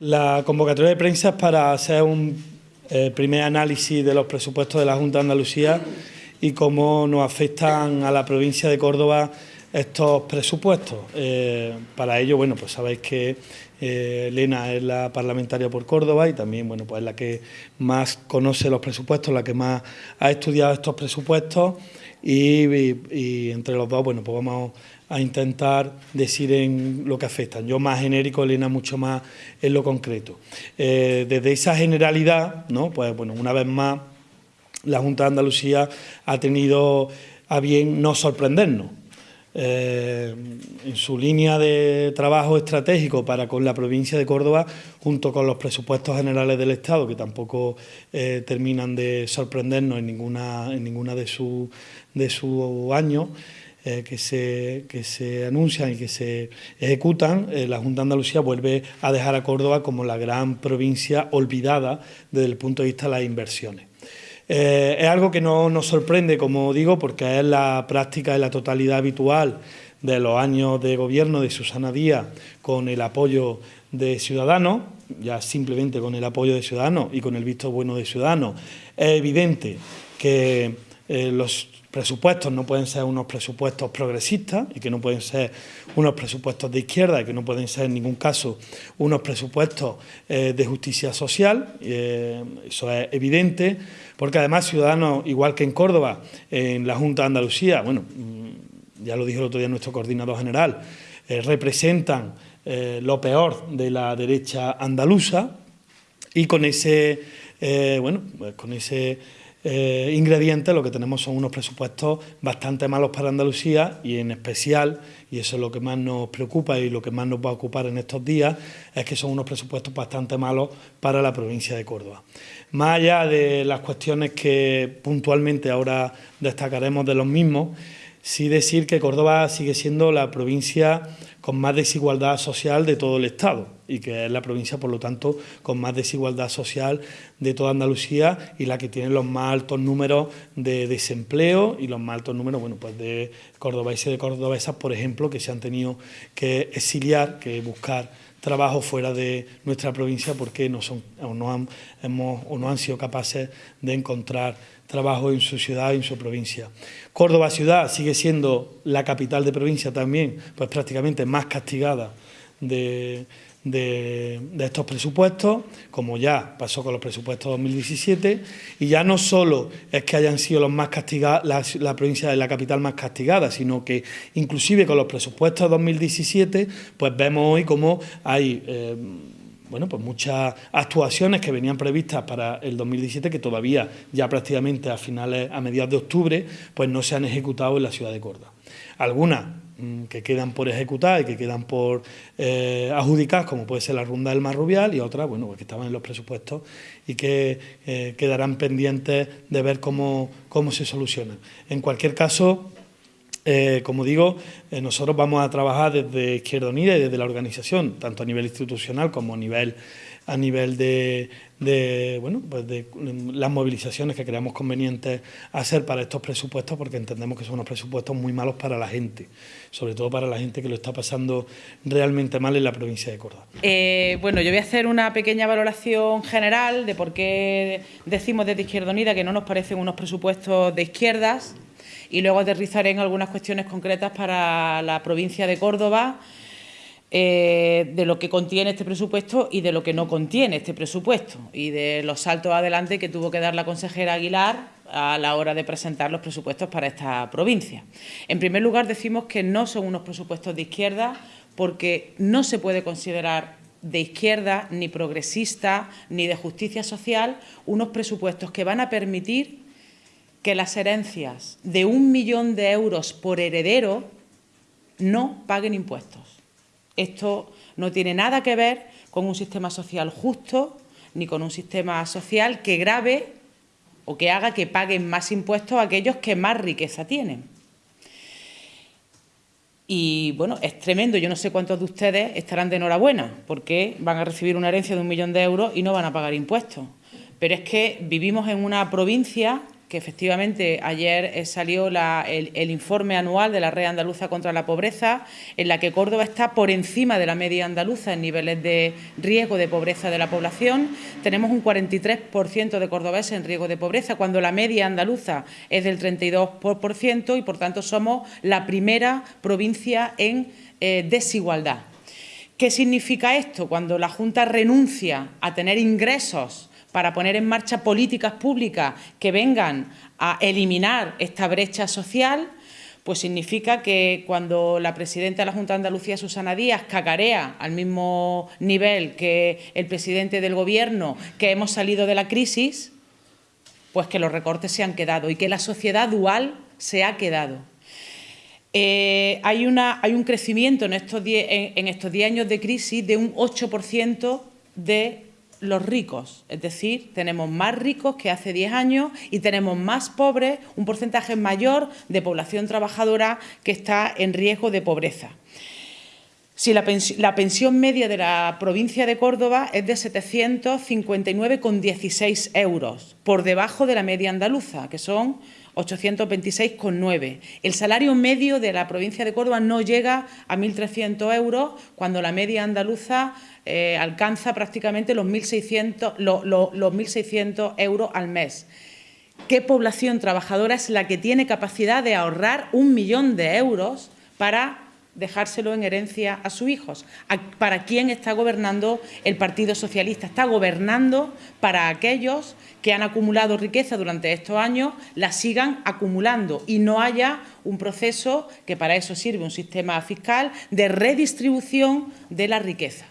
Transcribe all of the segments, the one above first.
La convocatoria de prensa es para hacer un eh, primer análisis de los presupuestos de la Junta de Andalucía y cómo nos afectan a la provincia de Córdoba estos presupuestos. Eh, para ello, bueno, pues sabéis que eh, Elena es la parlamentaria por Córdoba y también, bueno, pues es la que más conoce los presupuestos, la que más ha estudiado estos presupuestos y, entre los dos, bueno, pues vamos a intentar decir en lo que afectan. Yo más genérico, Elena mucho más en lo concreto. Eh, desde esa generalidad, ¿no? pues bueno, una vez más, la Junta de Andalucía ha tenido a bien no sorprendernos. Eh, en su línea de trabajo estratégico para con la provincia de Córdoba, junto con los presupuestos generales del Estado, que tampoco eh, terminan de sorprendernos en ninguna, en ninguna de sus de su años, eh, que, se, que se anuncian y que se ejecutan, la Junta de Andalucía vuelve a dejar a Córdoba como la gran provincia olvidada desde el punto de vista de las inversiones. Eh, es algo que no nos sorprende, como digo, porque es la práctica de la totalidad habitual de los años de gobierno de Susana Díaz con el apoyo de Ciudadanos, ya simplemente con el apoyo de Ciudadanos y con el visto bueno de Ciudadanos, es evidente que eh, los presupuestos no pueden ser unos presupuestos progresistas y que no pueden ser unos presupuestos de izquierda y que no pueden ser en ningún caso unos presupuestos eh, de justicia social, eh, eso es evidente, porque además Ciudadanos, igual que en Córdoba, en la Junta de Andalucía, bueno, mm, ya lo dijo el otro día nuestro coordinador general, representan lo peor de la derecha andaluza y con ese, bueno, pues con ese eh, ingredientes, lo que tenemos son unos presupuestos bastante malos para Andalucía y en especial, y eso es lo que más nos preocupa y lo que más nos va a ocupar en estos días, es que son unos presupuestos bastante malos para la provincia de Córdoba. Más allá de las cuestiones que puntualmente ahora destacaremos de los mismos, sí decir que Córdoba sigue siendo la provincia con más desigualdad social de todo el Estado y que es la provincia, por lo tanto, con más desigualdad social de toda Andalucía y la que tiene los más altos números de desempleo y los más altos números, bueno, pues de cordobeses y de cordobesas, por ejemplo, que se han tenido que exiliar, que buscar trabajo fuera de nuestra provincia porque no son o no han, hemos, o no han sido capaces de encontrar trabajo en su ciudad, en su provincia. Córdoba ciudad sigue siendo la capital de provincia también, pues prácticamente más castigada de, estos presupuestos, como ya pasó con los presupuestos 2017, y ya no solo es que hayan sido los más castigados, la, provincia de la capital más castigada, sino que inclusive con los presupuestos 2017, pues vemos hoy cómo hay... Eh, bueno, pues muchas actuaciones que venían previstas para el 2017 que todavía ya prácticamente a finales, a mediados de octubre, pues no se han ejecutado en la ciudad de Córdoba. Algunas que quedan por ejecutar y que quedan por eh, adjudicar, como puede ser la Ronda del Mar Rubial, y otras, bueno, pues que estaban en los presupuestos y que eh, quedarán pendientes de ver cómo, cómo se solucionan. En cualquier caso, eh, como digo, eh, nosotros vamos a trabajar desde Izquierda Unida y desde la organización, tanto a nivel institucional como a nivel, a nivel de, bueno, pues de las movilizaciones que creamos convenientes hacer para estos presupuestos, porque entendemos que son unos presupuestos muy malos para la gente, sobre todo para la gente que lo está pasando realmente mal en la provincia de Córdoba. Eh, bueno, yo voy a hacer una pequeña valoración general de por qué decimos desde Izquierda Unida que no nos parecen unos presupuestos de izquierdas, y luego aterrizaré en algunas cuestiones concretas para la provincia de Córdoba, eh, de lo que contiene este presupuesto y de lo que no contiene este presupuesto y de los saltos adelante que tuvo que dar la consejera Aguilar a la hora de presentar los presupuestos para esta provincia. En primer lugar, decimos que no son unos presupuestos de izquierda porque no se puede considerar de izquierda, ni progresista, ni de justicia social, unos presupuestos que van a permitir que las herencias de un millón de euros por heredero no paguen impuestos. Esto no tiene nada que ver con un sistema social justo ni con un sistema social que grave o que haga que paguen más impuestos a aquellos que más riqueza tienen. Y bueno, es tremendo, yo no sé cuántos de ustedes estarán de enhorabuena porque van a recibir una herencia de un millón de euros y no van a pagar impuestos. Pero es que vivimos en una provincia que efectivamente ayer eh, salió el, informe anual de la Red Andaluza contra la Pobreza, en la que Córdoba está por encima de la media andaluza en niveles de riesgo de pobreza de la población. Tenemos un 43% de cordobeses en riesgo de pobreza, cuando la media andaluza es del 32% y, por tanto, somos la primera provincia en eh, desigualdad. ¿Qué significa esto? Cuando la Junta renuncia a tener ingresos para poner en marcha políticas públicas que vengan a eliminar esta brecha social, pues significa que cuando la presidenta de la Junta de Andalucía, Susana Díaz, cacarea al mismo nivel que el presidente del Gobierno, que hemos salido de la crisis, pues que los recortes se han quedado y que la sociedad dual se ha quedado. Eh, hay, un crecimiento en estos 10 en, años de crisis de un 8% de los ricos, es decir, tenemos más ricos que hace 10 años y tenemos más pobres, un porcentaje mayor de población trabajadora que está en riesgo de pobreza. Si la, pensión, media de la provincia de Córdoba es de 759,16 euros, por debajo de la media andaluza, que son 826,9. El salario medio de la provincia de Córdoba no llega a 1.300 euros, cuando la media andaluza eh, alcanza prácticamente los 1.600, los, euros al mes. ¿Qué población trabajadora es la que tiene capacidad de ahorrar un millón de euros para dejárselo en herencia a sus hijos. ¿Para quién está gobernando el Partido Socialista? Está gobernando para aquellos que han acumulado riqueza durante estos años, la sigan acumulando y no haya un proceso, que para eso sirve un sistema fiscal, de redistribución de la riqueza.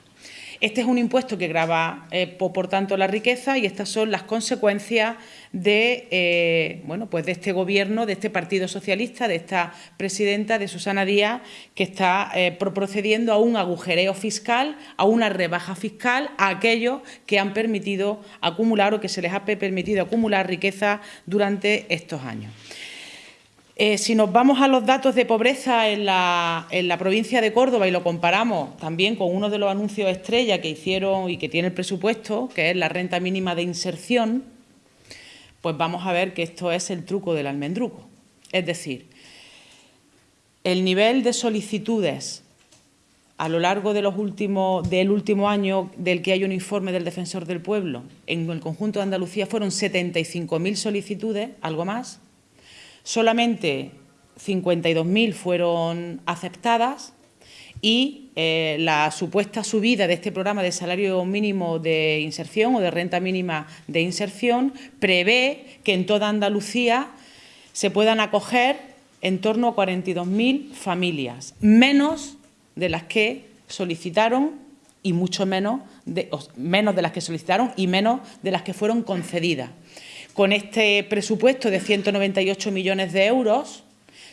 Este es un impuesto que grava, eh, por tanto, la riqueza y estas son las consecuencias de, eh, bueno, pues de este Gobierno, de este Partido Socialista, de esta presidenta, de Susana Díaz, que está eh, procediendo a un agujereo fiscal, a una rebaja fiscal a aquellos que han permitido acumular o que se les ha permitido acumular riqueza durante estos años. Eh, si nos vamos a los datos de pobreza en la, provincia de Córdoba y lo comparamos también con uno de los anuncios estrella que hicieron y que tiene el presupuesto, que es la renta mínima de inserción, pues vamos a ver que esto es el truco del almendruco. Es decir, el nivel de solicitudes a lo largo de los últimos, del último año del que hay un informe del Defensor del Pueblo, en el conjunto de Andalucía fueron 75.000 solicitudes, algo más, Solamente 52.000 fueron aceptadas y eh, la supuesta subida de este programa de salario mínimo de inserción o de renta mínima de inserción prevé que en toda Andalucía se puedan acoger en torno a 42.000 familias, menos de las que solicitaron y mucho menos menos de las que solicitaron y menos de las que fueron concedidas con este presupuesto de 198 millones de euros,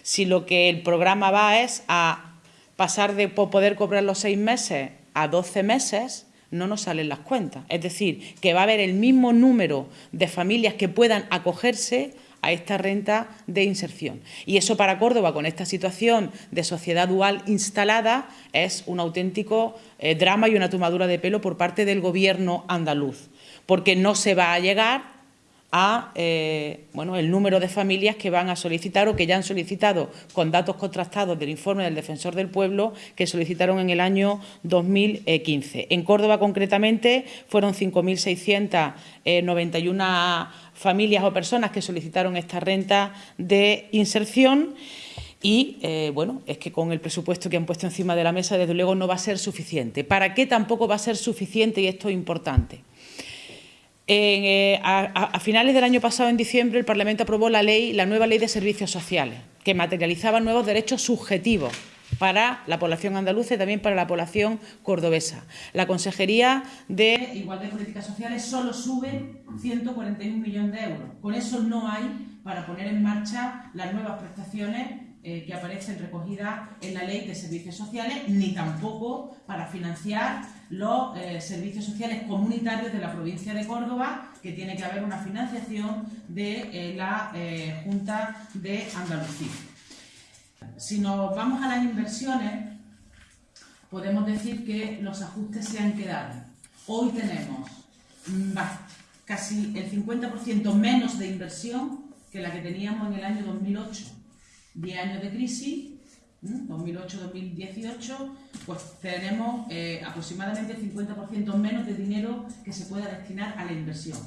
si lo que el programa va es a pasar de poder cobrar los seis meses a 12 meses, no nos salen las cuentas. Es decir, que va a haber el mismo número de familias que puedan acogerse a esta renta de inserción. Y eso para Córdoba, con esta situación de sociedad dual instalada, es un auténtico eh, drama y una tomadura de pelo por parte del Gobierno andaluz, porque no se va a llegar a eh, bueno, el número de familias que van a solicitar o que ya han solicitado con datos contrastados del informe del Defensor del Pueblo que solicitaron en el año 2015. En Córdoba, concretamente, fueron 5.691 familias o personas que solicitaron esta renta de inserción y, eh, bueno, es que con el presupuesto que han puesto encima de la mesa, desde luego, no va a ser suficiente. ¿Para qué tampoco va a ser suficiente? Y esto es importante. Eh, a, finales del año pasado, en diciembre, el Parlamento aprobó la ley, la nueva ley de servicios sociales, que materializaba nuevos derechos subjetivos para la población andaluza y también para la población cordobesa. La Consejería de Igualdad y Políticas Sociales solo sube 141 millones de euros. Con eso no hay para poner en marcha las nuevas prestaciones eh, que aparecen recogidas en la Ley de Servicios Sociales, ni tampoco para financiar los eh, servicios sociales comunitarios de la provincia de Córdoba, que tiene que haber una financiación de eh, la Junta de Andalucía. Si nos vamos a las inversiones, podemos decir que los ajustes se han quedado. Hoy tenemos mm, casi el 50% menos de inversión que la que teníamos en el año 2008. 10 años de crisis, 2008-2018, pues tenemos eh, aproximadamente el 50% menos de dinero que se pueda destinar a la inversión.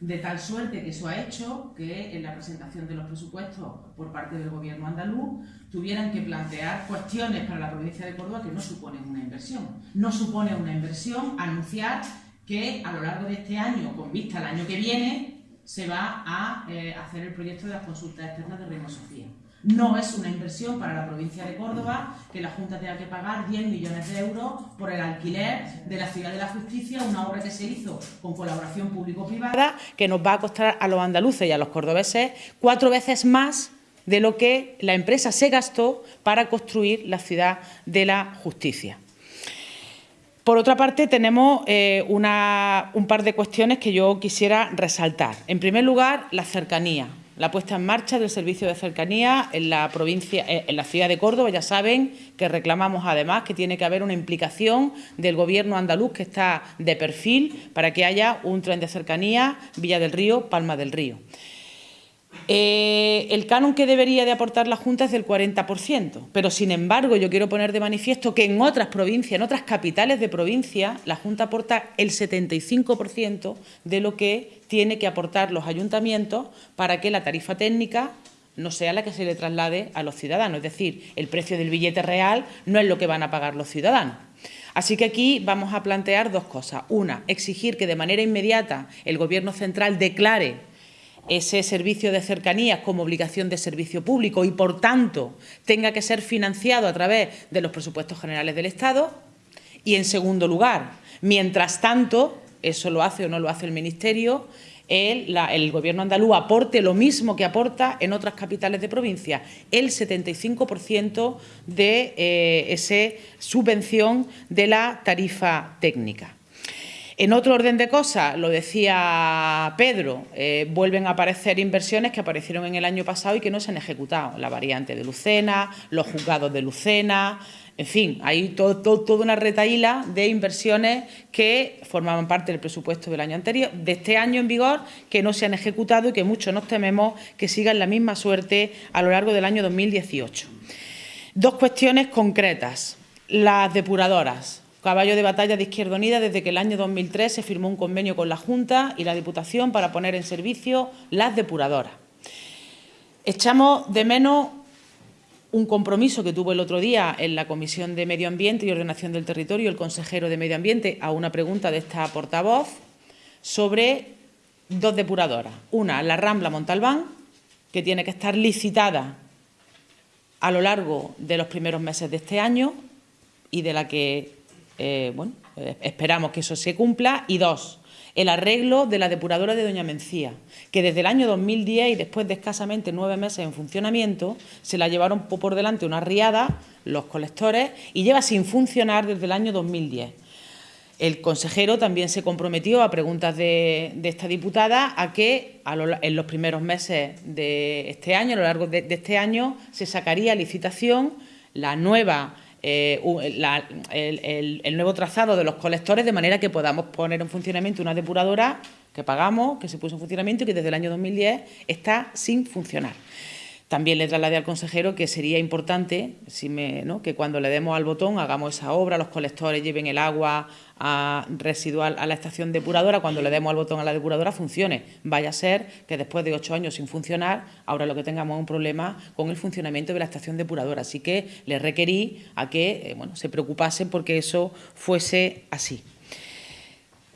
De tal suerte que eso ha hecho que en la presentación de los presupuestos por parte del gobierno andaluz tuvieran que plantear cuestiones para la provincia de Córdoba que no suponen una inversión. No supone una inversión anunciar que a lo largo de este año, con vista al año que viene, se va a eh, hacer el proyecto de las consultas externas de Reino Sofía. No es una inversión para la provincia de Córdoba que la Junta tenga que pagar 10 millones de euros por el alquiler de la Ciudad de la Justicia, una obra que se hizo con colaboración público-privada, que nos va a costar a los andaluces y a los cordobeses cuatro veces más de lo que la empresa se gastó para construir la Ciudad de la Justicia. Por otra parte, tenemos eh, un par de cuestiones que yo quisiera resaltar. En primer lugar, la cercanía la puesta en marcha del servicio de cercanía en la provincia, eh, en la ciudad de Córdoba. Ya saben que reclamamos además que tiene que haber una implicación del Gobierno andaluz que está de perfil para que haya un tren de cercanía Villa del Río, Palma del Río. Eh, el canon que debería de aportar la Junta es del 40%, pero sin embargo yo quiero poner de manifiesto que en otras provincias, en otras capitales de provincia, la Junta aporta el 75% de lo que tiene que aportar los ayuntamientos para que la tarifa técnica no sea la que se le traslade a los ciudadanos. Es decir, el precio del billete real no es lo que van a pagar los ciudadanos. Así que aquí vamos a plantear dos cosas. Una, exigir que de manera inmediata el Gobierno central declare ese servicio de cercanías como obligación de servicio público y, por tanto, tenga que ser financiado a través de los presupuestos generales del Estado. Y, en segundo lugar, mientras tanto, eso lo hace o no lo hace el Ministerio, el, Gobierno andaluz aporte lo mismo que aporta en otras capitales de provincia, el 75% de eh, esa subvención de la tarifa técnica. En otro orden de cosas, lo decía Pedro, eh, vuelven a aparecer inversiones que aparecieron en el año pasado y que no se han ejecutado. La variante de Lucena, los juzgados de Lucena, en fin, hay toda una retaíla de inversiones que formaban parte del presupuesto del año anterior, de este año en vigor, que no se han ejecutado y que muchos nos tememos que sigan la misma suerte a lo largo del año 2018. Dos cuestiones concretas. Las depuradoras caballo de batalla de Izquierda Unida desde que el año 2003 se firmó un convenio con la Junta y la Diputación para poner en servicio las depuradoras. Echamos de menos un compromiso que tuvo el otro día en la Comisión de Medio Ambiente y Ordenación del Territorio el consejero de Medio Ambiente a una pregunta de esta portavoz sobre dos depuradoras. Una, la Rambla Montalbán, que tiene que estar licitada a lo largo de los primeros meses de este año y de la que eh, bueno, eh, esperamos que eso se cumpla. Y dos, el arreglo de la depuradora de Doña Mencía, que desde el año 2010 y después de escasamente nueve meses en funcionamiento, se la llevaron por delante una riada, los colectores, y lleva sin funcionar desde el año 2010. El consejero también se comprometió a preguntas de, esta diputada a que en los primeros meses de este año, a lo largo de este año, se sacaría licitación la nueva eh, el, nuevo trazado de los colectores de manera que podamos poner en funcionamiento una depuradora que pagamos, que se puso en funcionamiento y que desde el año 2010 está sin funcionar. También le trasladé al consejero que sería importante que cuando le demos al botón hagamos esa obra, los colectores lleven el agua residual a la estación depuradora, cuando le demos al botón a la depuradora funcione. Vaya a ser que después de ocho años sin funcionar, ahora lo que tengamos es un problema con el funcionamiento de la estación depuradora. Así que le requerí a que eh, bueno, se preocupasen porque eso fuese así.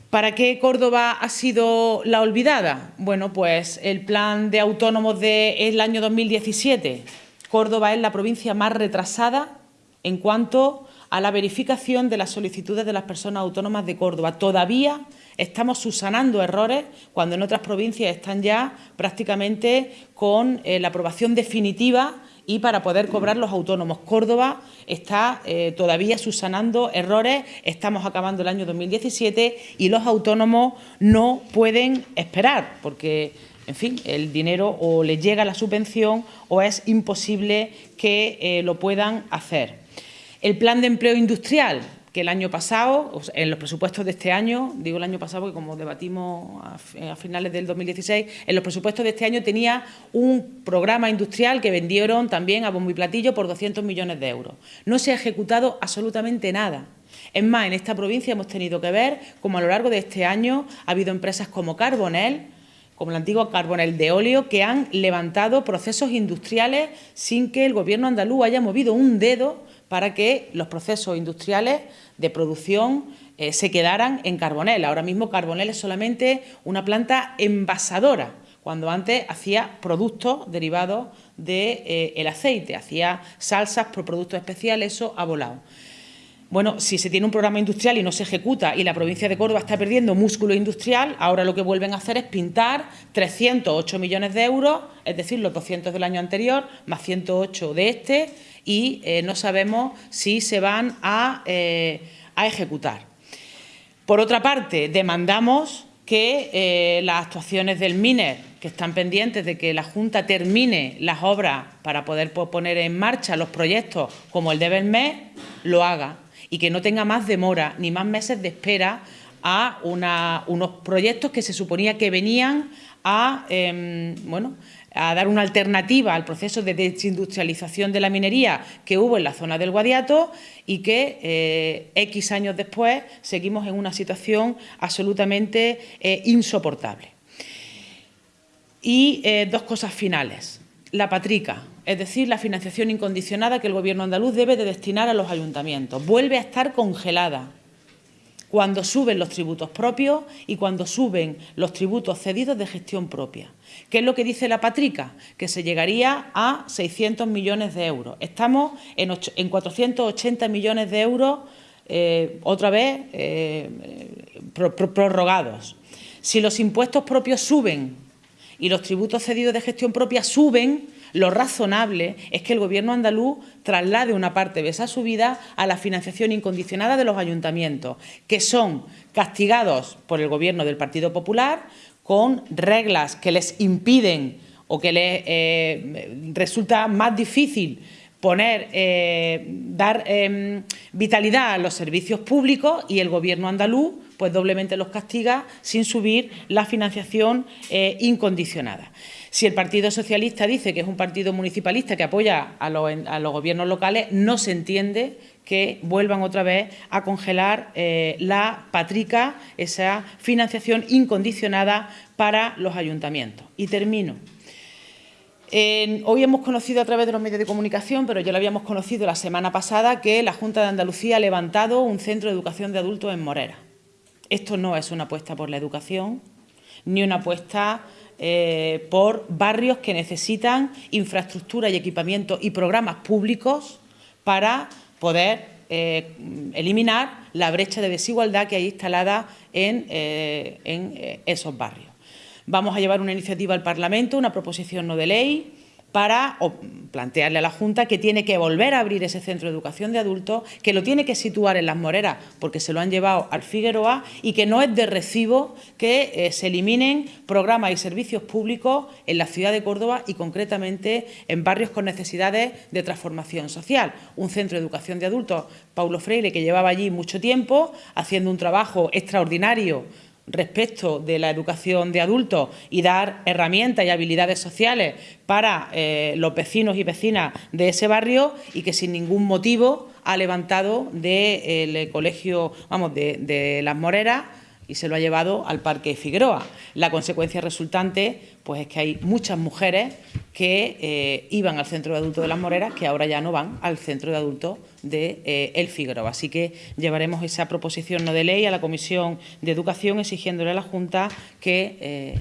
¿Para qué Córdoba ha sido la olvidada? Bueno, pues el plan de autónomos del año 2017. Córdoba es la provincia más retrasada en cuanto a la verificación de las solicitudes de las personas autónomas de Córdoba. Todavía estamos subsanando errores cuando en otras provincias están ya prácticamente con eh, la aprobación definitiva y para poder cobrar los autónomos. Córdoba está eh, todavía subsanando errores, estamos acabando el año 2017 y los autónomos no pueden esperar porque, en fin, el dinero o les llega la subvención o es imposible que eh, lo puedan hacer. El plan de empleo industrial, que el año pasado, en los presupuestos de este año, digo el año pasado porque como debatimos a, finales del 2016, en los presupuestos de este año tenía un programa industrial que vendieron también a bombo y platillo por 200 millones de euros. No se ha ejecutado absolutamente nada. Es más, en esta provincia hemos tenido que ver cómo a lo largo de este año ha habido empresas como Carbonel, como la antigua Carbonel de óleo, que han levantado procesos industriales sin que el Gobierno andaluz haya movido un dedo para que los procesos industriales de producción eh, se quedaran en Carbonel. Ahora mismo Carbonel es solamente una planta envasadora, cuando antes hacía productos derivados del de, eh, aceite, hacía salsas por productos especiales, eso ha volado. Bueno, si se tiene un programa industrial y no se ejecuta y la provincia de Córdoba está perdiendo músculo industrial, ahora lo que vuelven a hacer es pintar 308 millones de euros, es decir, los 200 del año anterior, más 108 de este, y eh, no sabemos si se van eh, a, ejecutar. Por otra parte, demandamos que eh, las actuaciones del MINER, que están pendientes de que la Junta termine las obras para poder poner en marcha los proyectos como el de Belmez, lo haga y que no tenga más demora ni más meses de espera a unos proyectos que se suponía que venían a, em, bueno, a dar una alternativa al proceso de desindustrialización de la minería que hubo en la zona del Guadiato y que eh, X años después seguimos en una situación absolutamente eh, insoportable. Y eh, dos cosas finales. La patrica es decir, la financiación incondicionada que el Gobierno andaluz debe de destinar a los ayuntamientos. Vuelve a estar congelada cuando suben los tributos propios y cuando suben los tributos cedidos de gestión propia. ¿Qué es lo que dice la Patrica? Que se llegaría a 600 millones de euros. Estamos en, 480 millones de euros, eh, otra vez, eh, prorrogados. Si los impuestos propios suben y los tributos cedidos de gestión propia suben, lo razonable es que el Gobierno andaluz traslade una parte de esa subida a la financiación incondicionada de los ayuntamientos, que son castigados por el Gobierno del Partido Popular con reglas que les impiden o que les eh, resulta más difícil poner, eh, dar em, vitalidad a los servicios públicos y el Gobierno andaluz pues doblemente los castiga sin subir la financiación eh, incondicionada. Si el Partido Socialista dice que es un partido municipalista que apoya a los, gobiernos locales, no se entiende que vuelvan otra vez a congelar eh, la patrica, esa financiación incondicionada para los ayuntamientos. Y termino. hoy hemos conocido a través de los medios de comunicación, pero ya lo habíamos conocido la semana pasada, que la Junta de Andalucía ha levantado un centro de educación de adultos en Morera. Esto no es una apuesta por la educación, ni una apuesta eh, por barrios que necesitan infraestructura y equipamiento y programas públicos para poder eh, eliminar la brecha de desigualdad que hay instalada en, eh, en esos barrios. Vamos a llevar una iniciativa al Parlamento, una proposición no de ley, para plantearle a la Junta que tiene que volver a abrir ese centro de educación de adultos, que lo tiene que situar en Las Moreras porque se lo han llevado al Figueroa y que no es de recibo que eh, se eliminen programas y servicios públicos en la ciudad de Córdoba y concretamente en barrios con necesidades de transformación social. Un centro de educación de adultos, Paulo Freire, que llevaba allí mucho tiempo haciendo un trabajo extraordinario respecto de la educación de adultos y dar herramientas y habilidades sociales para eh, los vecinos y vecinas de ese barrio y que sin ningún motivo ha levantado del eh, colegio, vamos, de, de Las Moreras y se lo ha llevado al Parque Figueroa. La consecuencia resultante pues es que hay muchas mujeres que eh, iban al centro de adultos de las Moreras que ahora ya no van al centro de adultos de eh, El Figueroa. Así que llevaremos esa proposición no de ley a la Comisión de Educación exigiéndole a la Junta que eh,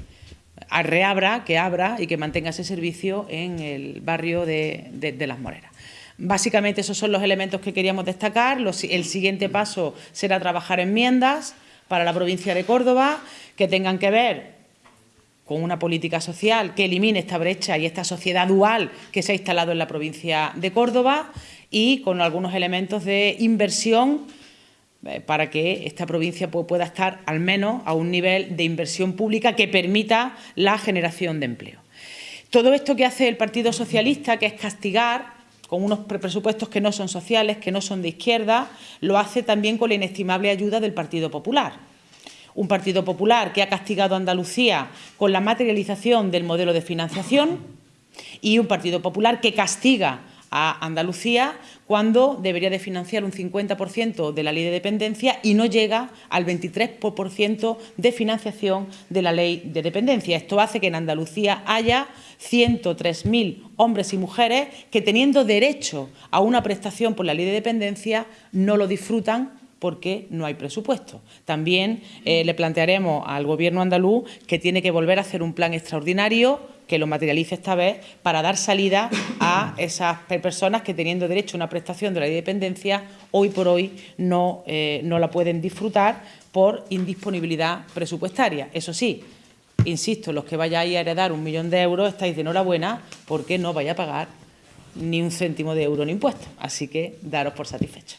reabra, que abra y que mantenga ese servicio en el barrio de, de Las Moreras. Básicamente esos son los elementos que queríamos destacar. el siguiente paso será trabajar enmiendas para la provincia de Córdoba que tengan que ver con una política social que elimine esta brecha y esta sociedad dual que se ha instalado en la provincia de Córdoba y con algunos elementos de inversión eh, para que esta provincia pueda estar al menos a un nivel de inversión pública que permita la generación de empleo. Todo esto que hace el Partido Socialista, que es castigar con unos presupuestos que no son sociales, que no son de izquierda, lo hace también con la inestimable ayuda del Partido Popular. Un Partido Popular que ha castigado a Andalucía con la materialización del modelo de financiación y un Partido Popular que castiga a Andalucía cuando debería de financiar un 50% de la ley de dependencia y no llega al 23% de financiación de la ley de dependencia. Esto hace que en Andalucía haya 103.000 hombres y mujeres que teniendo derecho a una prestación por la ley de dependencia no lo disfrutan porque no hay presupuesto. También eh, le plantearemos al Gobierno andaluz que tiene que volver a hacer un plan extraordinario que lo materialice esta vez para dar salida a esas personas que teniendo derecho a una prestación de la dependencia hoy por hoy no, eh, no la pueden disfrutar por indisponibilidad presupuestaria. Eso sí, insisto, los que vayáis a heredar un millón de euros estáis de enhorabuena porque no vais a pagar ni un céntimo de euro en impuestos. Así que daros por satisfechos.